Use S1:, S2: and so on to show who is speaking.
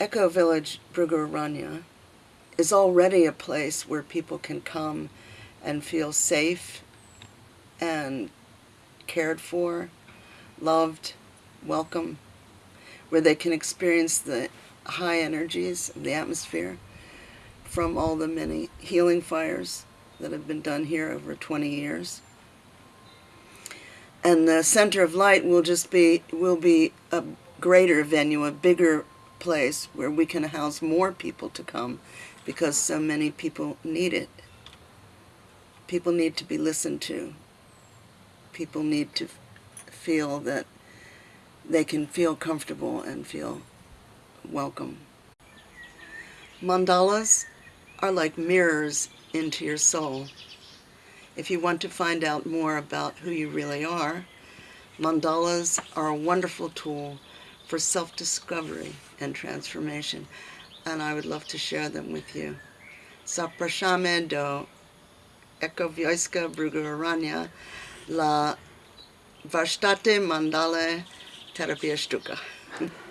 S1: Eco Village Brugaranya is already a place where people can come and feel safe and cared for, loved, welcome, where they can experience the high energies of the atmosphere from all the many healing fires that have been done here over 20 years. And the Center of Light will just be, will be a greater venue, a bigger place where we can house more people to come because so many people need it. People need to be listened to. People need to feel that they can feel comfortable and feel welcome. Mandalas are like mirrors into your soul. If you want to find out more about who you really are, mandalas are a wonderful tool for self-discovery and transformation, and I would love to share them with you. Zapraszamy do Ekowioska Brugarania la warsztaty mandale terapia sztuka.